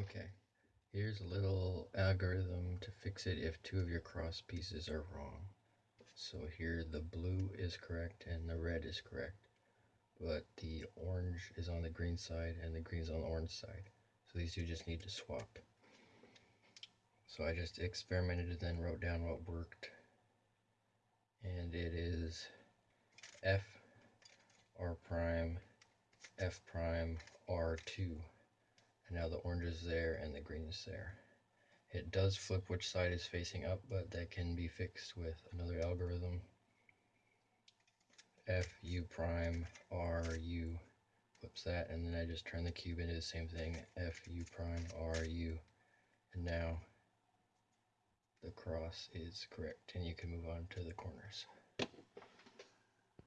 Okay, here's a little algorithm to fix it if two of your cross pieces are wrong. So here the blue is correct and the red is correct, but the orange is on the green side and the green is on the orange side. So these two just need to swap. So I just experimented and then wrote down what worked. And it is F, R prime, F prime, R2. And now the orange is there and the green is there. It does flip which side is facing up, but that can be fixed with another algorithm. F, U prime, R, U flips that, and then I just turn the cube into the same thing, F, U prime, R, U. And now the cross is correct, and you can move on to the corners.